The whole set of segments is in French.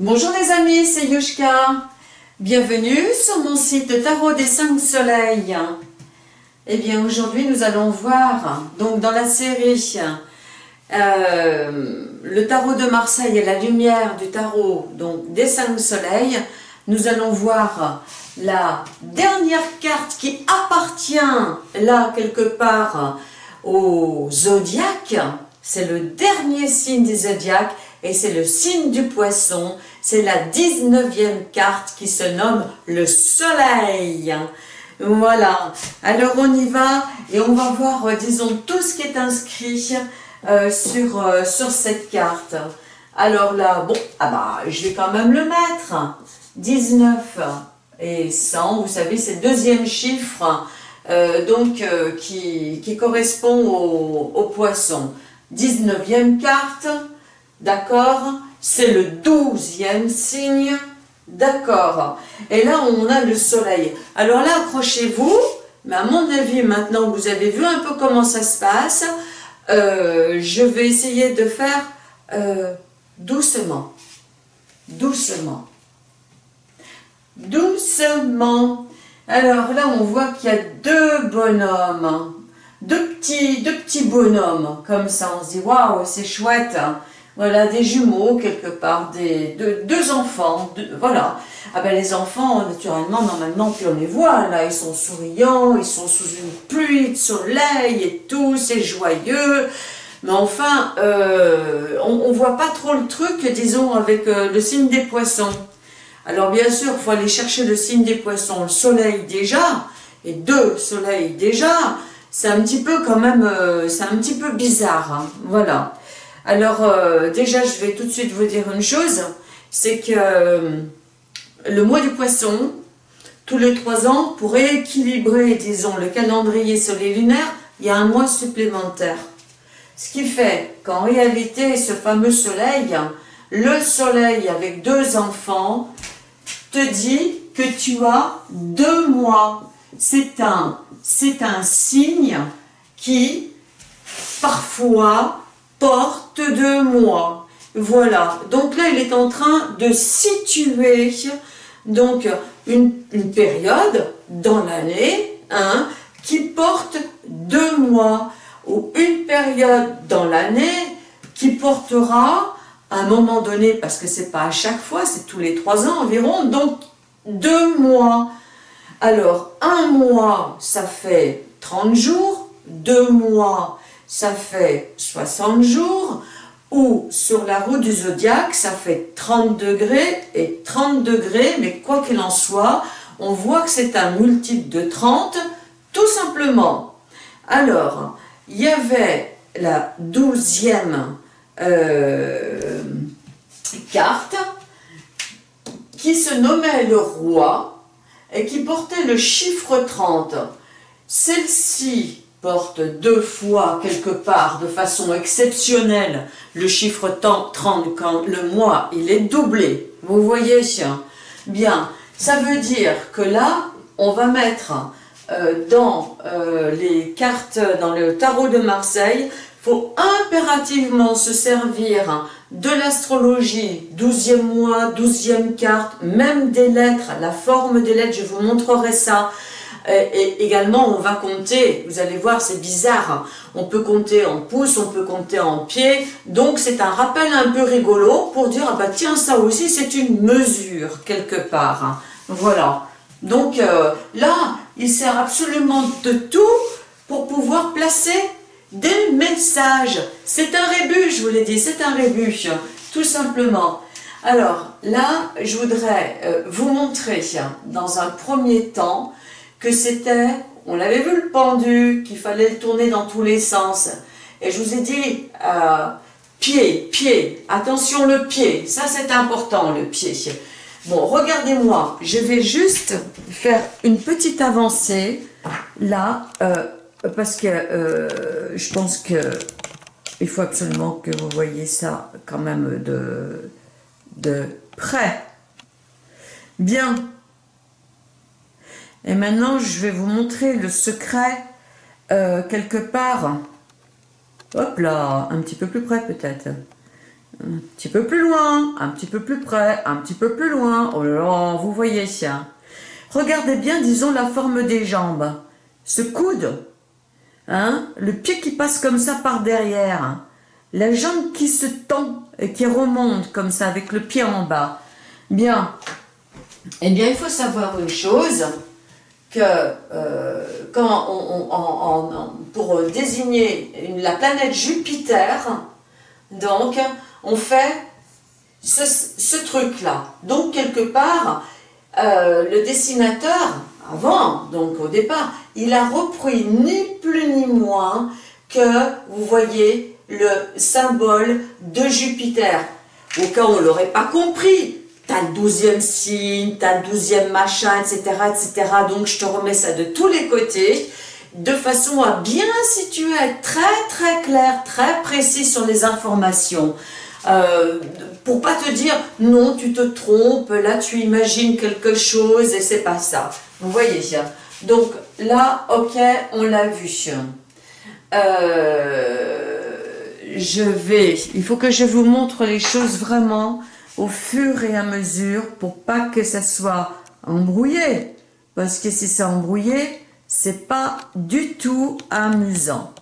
Bonjour les amis, c'est Yushka. Bienvenue sur mon site Tarot des 5 Soleils. Eh bien aujourd'hui nous allons voir, donc dans la série euh, Le Tarot de Marseille et la lumière du Tarot des 5 Soleils, nous allons voir la dernière carte qui appartient là quelque part au zodiaque, c'est le dernier signe du zodiaque et c'est le signe du poisson, c'est la 19e carte qui se nomme le soleil. Voilà, alors on y va et on va voir, euh, disons, tout ce qui est inscrit euh, sur, euh, sur cette carte. Alors là, bon, ah bah, je vais quand même le mettre. 19 et 100, vous savez, c'est le deuxième chiffre donc, qui, correspond au poisson. 19e carte, d'accord. C'est le douzième signe, d'accord. Et là, on a le soleil. Alors là, accrochez-vous, mais à mon avis, maintenant vous avez vu un peu comment ça se passe, euh, je vais essayer de faire euh, doucement, doucement, doucement. Alors là, on voit qu'il y a deux bonhommes, deux petits, deux petits bonhommes, comme ça, on se dit, waouh, c'est chouette, hein. voilà, des jumeaux quelque part, des, deux, enfants, voilà. Ah ben les enfants, naturellement, normalement, puis on les voit, là, ils sont souriants, ils sont sous une pluie de soleil et tout, c'est joyeux, mais enfin, euh, on ne voit pas trop le truc, disons, avec euh, le signe des poissons. Alors bien sûr, il faut aller chercher le signe des poissons, le soleil déjà, et deux soleils déjà, c'est un petit peu quand même, euh, c'est un petit peu bizarre, hein. voilà. Alors euh, déjà, je vais tout de suite vous dire une chose, c'est que euh, le mois du poisson, tous les trois ans, pour rééquilibrer, disons, le calendrier solaire-lunaire, il y a un mois supplémentaire. Ce qui fait qu'en réalité, ce fameux soleil, le soleil avec deux enfants, te dit que tu as deux mois. C'est un signe qui, parfois, porte de moi. Voilà, donc là, il est en train de situer donc une, période dans l'année hein, qui porte deux mois, ou une période dans l'année qui portera à un moment donné, parce que c'est pas à chaque fois, c'est tous les trois ans environ, donc deux mois. Alors, un mois, ça fait 30 jours, deux mois, ça fait 60 jours, ou sur la roue du zodiaque, ça fait 30 degrés et 30 degrés, mais quoi qu'il en soit, on voit que c'est un multiple de 30, tout simplement. Alors, il y avait la douzième euh, carte qui se nommait le roi, et qui portait le chiffre 30. Celle-ci porte deux fois quelque part de façon exceptionnelle le chiffre 30 quand le mois il est doublé. Vous voyez Bien, ça veut dire que là, on va mettre euh, dans euh, les cartes, dans le tarot de Marseille, faut impérativement se servir de l'astrologie, 12e mois, 12e carte, même des lettres, la forme des lettres, je vous montrerai ça. Et également, on va compter, vous allez voir, c'est bizarre, on peut compter en pouces, on peut compter en pieds, donc c'est un rappel un peu rigolo pour dire, ah bah tiens, ça aussi c'est une mesure quelque part. Voilà, donc euh, là, il sert absolument de tout pour pouvoir placer des messages. C'est un rébut, je vous l'ai dit, c'est un rébut, tout simplement. Alors là, je voudrais euh, vous montrer dans un premier temps que c'était, on l'avait vu le pendu, qu'il fallait le tourner dans tous les sens. Et je vous ai dit, euh, pied, pied, attention le pied, ça c'est important le pied. Bon, regardez-moi, je vais juste faire une petite avancée, là, euh, parce que euh, je pense que il faut absolument que vous voyez ça quand même de, de près. Bien. Et maintenant, je vais vous montrer le secret euh, quelque part. Hop là, un petit peu plus près peut-être. un petit peu plus loin, un petit peu plus près, un petit peu plus loin. Oh là là, vous voyez ça. Regardez bien, disons, la forme des jambes. Ce coude, hein, le pied qui passe comme ça par derrière, la jambe qui se tend et qui remonte comme ça avec le pied en bas. Bien, eh bien, il faut savoir une chose, que euh, quand on, pour désigner la planète Jupiter, donc, on fait ce, truc-là. Donc, quelque part, euh, le dessinateur, avant, donc au départ, il a repris ni plus ni moins que, vous voyez, le symbole de Jupiter. Au cas où on ne l'aurait pas compris, t'as le douzième signe, t'as le douzième machin, etc., etc. Donc, je te remets ça de tous les côtés de façon à bien situer, être très très clair, très précis sur les informations. Euh, pour pas te dire non tu te trompes, là tu imagines quelque chose et c'est pas ça. Vous voyez Donc là, ok, on l'a vu. Euh, je vais, il faut que je vous montre les choses vraiment au fur et à mesure pour pas que ça soit embrouillé. Parce que si c'est embrouillé, c'est pas du tout amusant.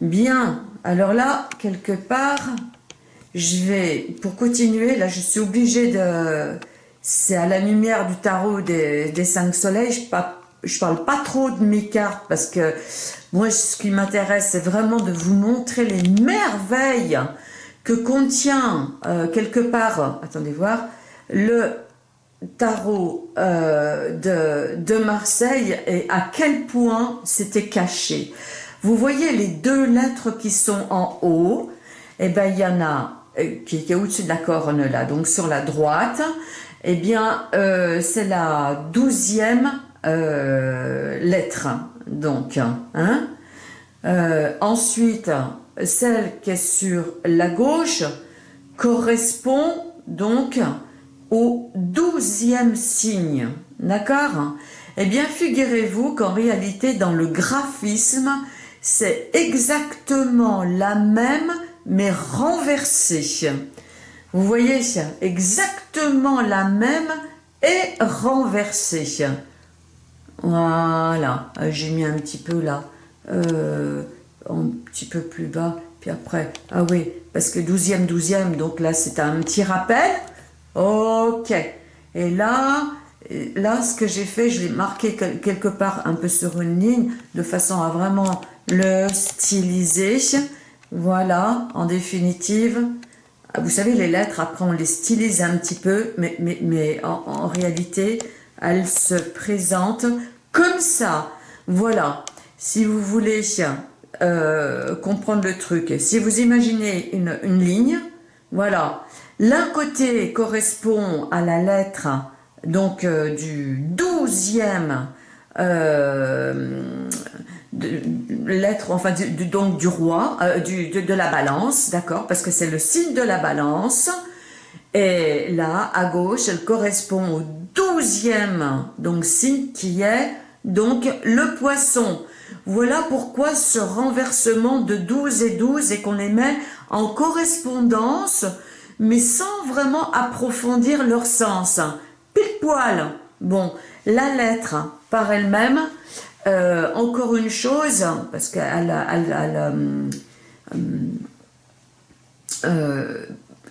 Bien, alors là, quelque part, je vais, pour continuer, là je suis obligée de... C'est à la lumière du tarot des, cinq soleils, je, je parle pas trop de mes cartes parce que moi ce qui m'intéresse c'est vraiment de vous montrer les merveilles que contient euh, quelque part, attendez voir, le tarot euh, de, Marseille et à quel point c'était caché. Vous voyez les deux lettres qui sont en haut, et eh ben il y en a euh, qui, est au-dessus de la corne là, donc sur la droite, eh bien euh, c'est la douzième lettre, donc. Hein ensuite, celle qui est sur la gauche correspond donc au douzième signe. D'accord? Eh bien, figurez-vous qu'en réalité, dans le graphisme, c'est exactement la même, mais renversée. Vous voyez Exactement la même et renversée. Voilà, j'ai mis un petit peu là, euh, un petit peu plus bas, puis après, ah oui, parce que douzième, douzième, donc là c'est un petit rappel, Ok. Et là, là, ce que j'ai fait, je l'ai marqué quelque part un peu sur une ligne, de façon à vraiment le styliser. Voilà, en définitive. Vous savez, les lettres, après, on les stylise un petit peu, mais, en, réalité, elles se présentent comme ça. Voilà, si vous voulez euh, comprendre le truc, si vous imaginez une, une ligne, voilà, L'un côté correspond à la lettre donc euh, du douzième euh, lettre, enfin donc du roi, euh, de, de, la balance, d'accord, parce que c'est le signe de la balance. Et là, à gauche, elle correspond au douzième donc signe qui est donc le poisson. Voilà pourquoi ce renversement de 12 et 12 et qu'on les met en correspondance mais sans vraiment approfondir leur sens. Pile poil. Bon, la lettre par elle-même, euh, encore une chose, parce qu'elle euh, euh,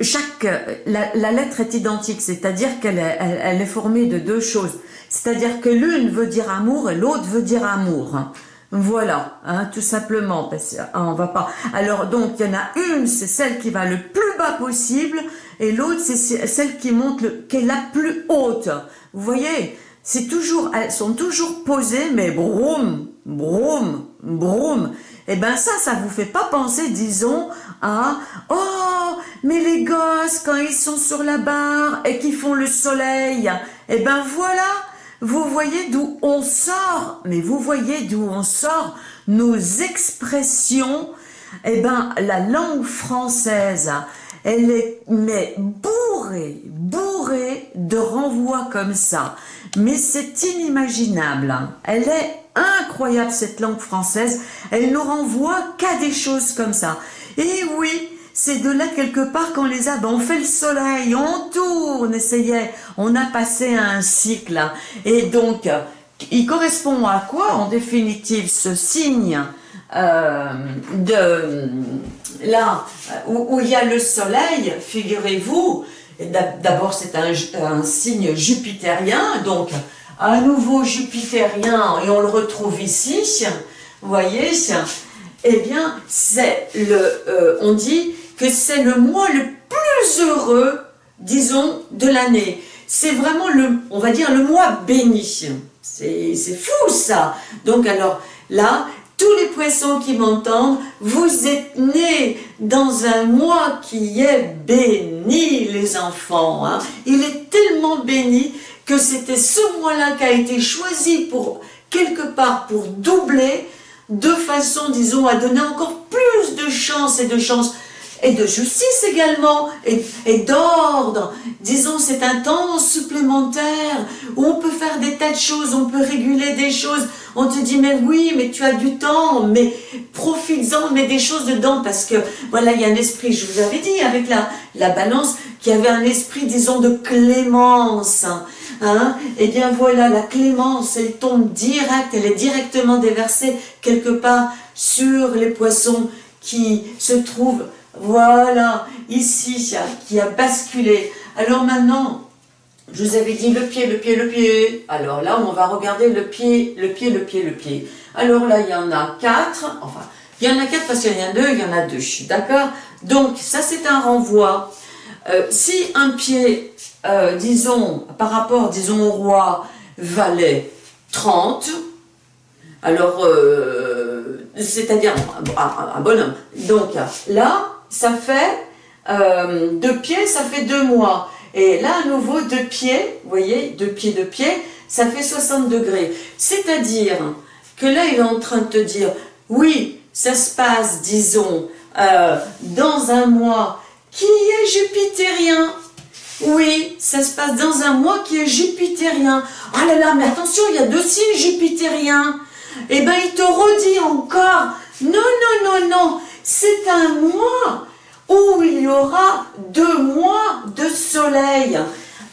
chaque la, lettre est identique, c'est-à-dire qu'elle est, elle est formée de deux choses. C'est-à-dire que l'une veut dire amour et l'autre veut dire amour. Voilà, hein, tout simplement, parce qu'on ah, va pas. Alors donc il y en a une, c'est celle qui va le plus bas possible, et l'autre c'est celle qui monte le, qui est la plus haute. Vous voyez, c'est toujours, elles sont toujours posées, mais broum, broum, broum. Eh ben ça, ça vous fait pas penser, disons, à oh, mais les gosses quand ils sont sur la barre et qu'ils font le soleil, eh ben voilà vous voyez d'où on sort, mais vous voyez d'où on sort nos expressions. Eh ben, la langue française, elle est mais bourrée, bourrée de renvois comme ça. Mais c'est inimaginable. Elle est incroyable cette langue française. Elle nous renvoie qu'à des choses comme ça. Et oui, c'est de là quelque part qu'on les a, on fait le soleil, on tourne, essayait, on a passé un cycle. Et donc, il correspond à quoi en définitive ce signe euh, de là où, il y a le soleil, figurez-vous, d'abord c'est un, un, signe jupitérien, donc à nouveau jupitérien, et on le retrouve ici, vous voyez, eh bien, c'est le, euh, on dit que c'est le mois le plus heureux, disons, de l'année. C'est vraiment le, on va dire, le mois béni. C'est fou ça. Donc alors, là, tous les poissons qui m'entendent, vous êtes nés dans un mois qui est béni, les enfants. Hein. Il est tellement béni que c'était ce mois-là qui a été choisi pour, quelque part, pour doubler de façon, disons, à donner encore plus de chance et de chance et de justice également, et, d'ordre. Disons, c'est un temps supplémentaire où on peut faire des tas de choses, on peut réguler des choses. On te dit, mais oui, mais tu as du temps, mais profites-en, mets des choses dedans, parce que, voilà, il y a un esprit, je vous avais dit, avec la, la balance, qui avait un esprit, disons, de clémence. Hein Eh bien voilà, la clémence, elle tombe direct, elle est directement déversée quelque part sur les poissons qui se trouvent, voilà, ici, qui a basculé. Alors maintenant, je vous avais dit le pied, le pied, le pied. Alors là, on va regarder le pied, le pied, le pied, le pied. Alors là, il y en a quatre. Enfin, il y en a quatre parce qu'il y en a deux, il y en a deux. D'accord Donc, ça, c'est un renvoi. Euh, si un pied euh, disons, par rapport, disons, au roi, valait 30, alors, euh, c'est-à-dire un, bonhomme. Donc là, ça fait, euh, deux pieds, ça fait deux mois. Et là, à nouveau, deux pieds, vous voyez, deux pieds, deux pieds, ça fait 60 degrés. C'est-à-dire que là, il est en train de te dire, oui, ça se passe, disons, dans un mois qui est jupitérien, oui, ça se passe dans un mois qui est jupitérien. Ah là là, mais attention, il y a deux signes jupitériens. Eh bien, il te redit encore, non, non, non, non, c'est un mois où il y aura deux mois de soleil.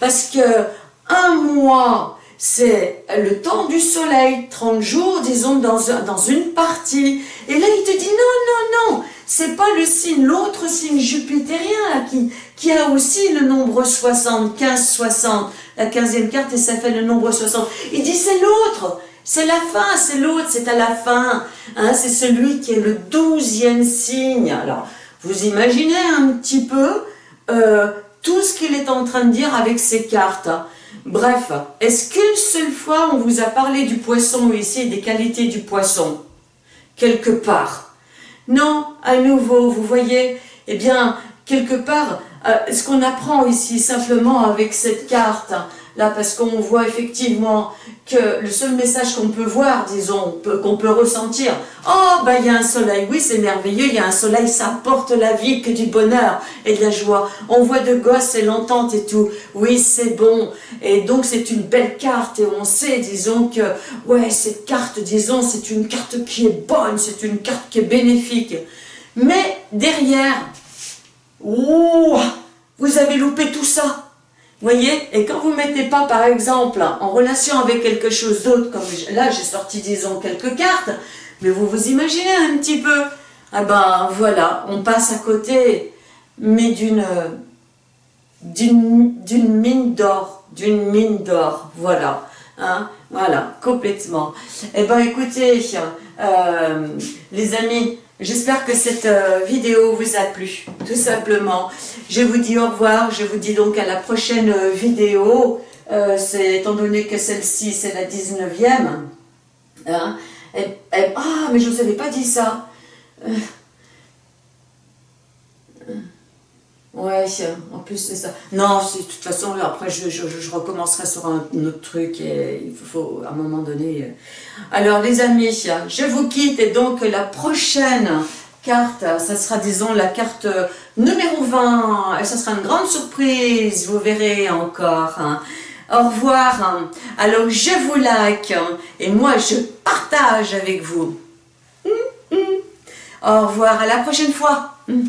Parce que un mois, c'est le temps du soleil, 30 jours, disons, dans, dans une partie. Et là, il te dit, non, non, non, c'est pas le signe, l'autre signe jupitérien qui, qui a aussi le nombre 60, 15, 60, la 15e carte et ça fait le nombre 60. Il dit c'est l'autre, c'est la fin, c'est l'autre, c'est à la fin. Hein, c'est celui qui est le 12e signe. Alors, vous imaginez un petit peu euh, tout ce qu'il est en train de dire avec ces cartes. Bref, est-ce qu'une seule fois on vous a parlé du poisson ici, des qualités du poisson? Quelque part non, à nouveau, vous voyez, eh bien, quelque part, euh, ce qu'on apprend ici simplement avec cette carte, là, parce qu'on voit effectivement que le seul message qu'on peut voir, disons, qu'on peut ressentir, oh, ben il y a un soleil, oui, c'est merveilleux, il y a un soleil, ça apporte la vie, que du bonheur et de la joie. On voit de gosses et l'entente et tout, oui, c'est bon. Et donc, c'est une belle carte et on sait, disons, que, ouais, cette carte, disons, c'est une carte qui est bonne, c'est une carte qui est bénéfique. Mais derrière, vous avez loupé tout ça voyez Et quand vous ne mettez pas, par exemple, en relation avec quelque chose d'autre, comme là, j'ai sorti, disons, quelques cartes, mais vous vous imaginez un petit peu Ah ben, voilà, on passe à côté, mais d'une d'une mine d'or, d'une mine d'or, voilà. Hein, voilà, complètement. Eh ben, écoutez, euh, les amis, J'espère que cette euh, vidéo vous a plu, tout simplement. Je vous dis au revoir, je vous dis donc à la prochaine euh, vidéo. Euh, étant donné que celle-ci, c'est la 19e. Hein, ah, mais je ne vous avais pas dit ça. Ouais, en plus c'est ça. Non, de toute façon, après je, je, recommencerai sur un, autre truc et il faut à un moment donné... Euh. Alors les amis, je vous quitte et donc la prochaine carte, ça sera disons la carte numéro 20 et ça sera une grande surprise, vous verrez encore. Hein. Au revoir. Alors je vous like et moi je partage avec vous. Hum, hum. Au revoir, à la prochaine fois. Hum.